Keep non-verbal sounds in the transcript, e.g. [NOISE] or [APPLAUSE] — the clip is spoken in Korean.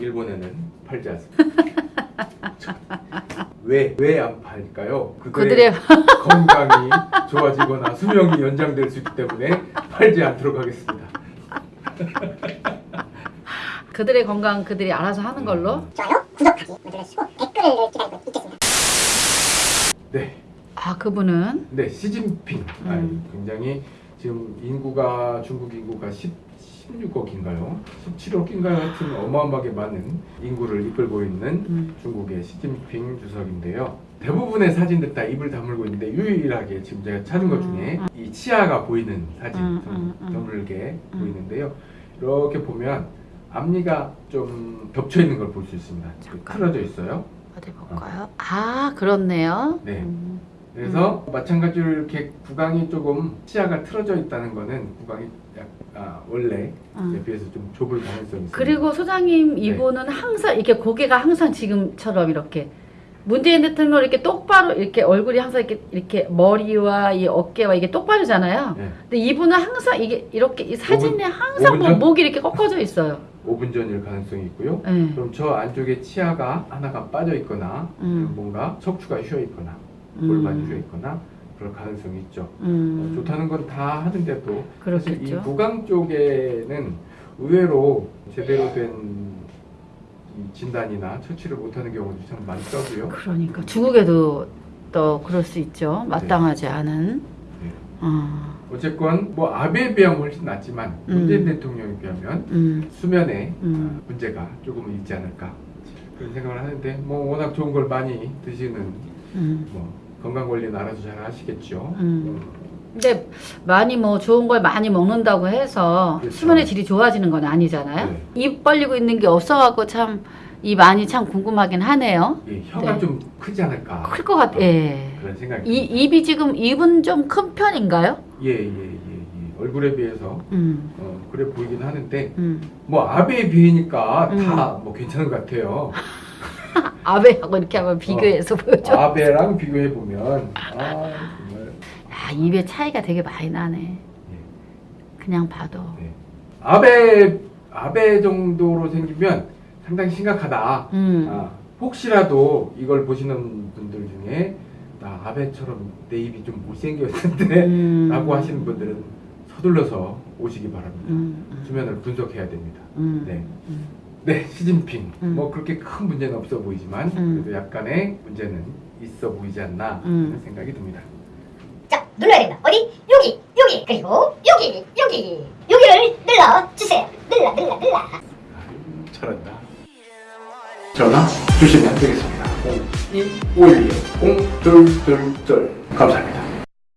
일본에는 팔지 않습니다. 왜 왜 안 팔까요? 그들의 [LAUGHS] 건강이 좋아지거나 수명이 연장될 수 있기 때문에 팔지 않도록 하겠습니다. 그들의 건강 그들이 알아서 하는 걸로. 좋아요, 구독하기 눌러주시고 댓글을 기다리고 있겠습니다. 네, 아 그분은 네 시진핑 음. 아니, 굉장히 지금 인구가 중국 인구가 10, 16억인가요? 17억인가요? 하여튼 어마어마하게 많은 인구를 이끌고 있는 음. 중국의 시진핑 주석인데요. 대부분의 사진들 다 입을 다물고 있는데 유일하게 지금 제가 찾은 것 음, 중에 음. 이 치아가 보이는 사진 음, 좀. 드물게 음. 보이는데요. 이렇게 보면 앞니가 좀 겹쳐 있는 걸 볼 수 있습니다. 잠깐. 틀어져 있어요. 어디 볼까요? 아 그렇네요. 네. 음. 그래서 마찬가지로 이렇게 구강이 조금 치아가 틀어져 있다는 거는 구강이 약, 아, 원래 음. 비해서 좀 좁을 가능성이 있습니다. 그리고 소장님 네. 이분은 항상 이렇게 고개가 항상 지금처럼 이렇게 문재인 대통령 이렇게 똑바로 이렇게 얼굴이 항상 이렇게 이렇게 머리와 이 어깨와 이게 똑바르잖아요. 네. 근데 이분은 항상 이게 이렇게 이 사진에 항상 오분 뭐 전? 목이 이렇게 꺾어져 있어요. 5분 전일 가능성이 있고요. 네. 그럼 저 안쪽에 치아가 하나가 빠져 있거나 음. 뭔가 척추가 휘어 있거나 음. 골반이 휘어 있거나 그럴 가능성이 있죠. 어, 음. 좋다는 건 다 하는데도 사실 이 그렇겠죠. 구강 쪽에는 의외로 제대로 된이 진단이나 처치를 못하는 경우도 참 많더라고요. 그러니까 중국에도 또 그럴 수 있죠. 마땅하지 않은. 네. 어. 어쨌건 뭐 아베에 비하면 훨씬 낫지만 음. 문재인 대통령에 비하면 음. 수면에 음. 아, 문제가 조금은 있지 않을까 그런 생각을 하는데 뭐 워낙 좋은 걸 많이 드시는 음. 뭐 건강 관리는 알아서 잘 하시겠죠. 음. 근데 많이 뭐 좋은 걸 많이 먹는다고 해서 그렇죠. 수면의 질이 좋아지는 건 아니잖아요. 네. 입 벌리고 있는 게 없어갖고 참 이 많이 참 궁금하긴 하네요. 예, 혀가 네. 좀 크지 않을까 클 것 같. 예. 그런 생각이 이. 입이 지금 입은 좀 큰 편인가요? 예, 예, 예, 예. 얼굴에 비해서 음. 어, 그래 보이긴 하는데 음. 뭐 아베에 비하니까 음. 다뭐 괜찮은 것 같아요. [LAUGHS] 아베하고 이렇게 한번 비교해서 보여줘. 아베랑 비교해 보면 아 아, 입의 차이가 되게 많이 나네. 그냥 봐도. 네. 아베 아베 정도로 생기면 상당히 심각하다. 음. 아, 혹시라도 이걸 보시는 분들 중에 나 아베처럼 내 입이 좀 못생겼는데 음. 라고 하시는 분들은 서둘러서 오시기 바랍니다. 음. 음. 수면을 분석해야 됩니다. 음. 네. 음. 네, 시진핑. 음. 뭐 그렇게 큰 문제는 없어 보이지만 음. 그래도 약간의 문제는 있어 보이지 않나 음. 하는 생각이 듭니다. 자, 눌러야 된다. 어디? 여기, 여기, 그리고 여기, 여기, 여기를 눌러 주세요. 눌러, 눌러, 눌러. 아유, 잘한다. 전화 주시면 되겠습니다. 0251 0222 감사합니다.